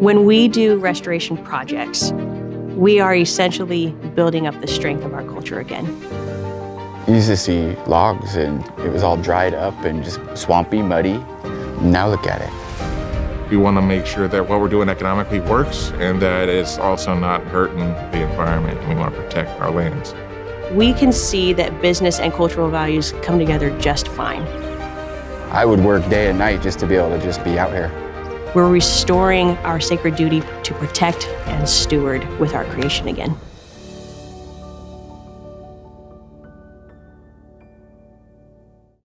When we do restoration projects, we are essentially building up the strength of our culture again. You used to see logs and it was all dried up and just swampy, muddy. Now look at it. We want to make sure that what we're doing economically works and that it's also not hurting the environment. We want to protect our lands. We can see that business and cultural values come together just fine. I would work day and night just to be able to just be out here. We're restoring our sacred duty to protect and steward with our creation again.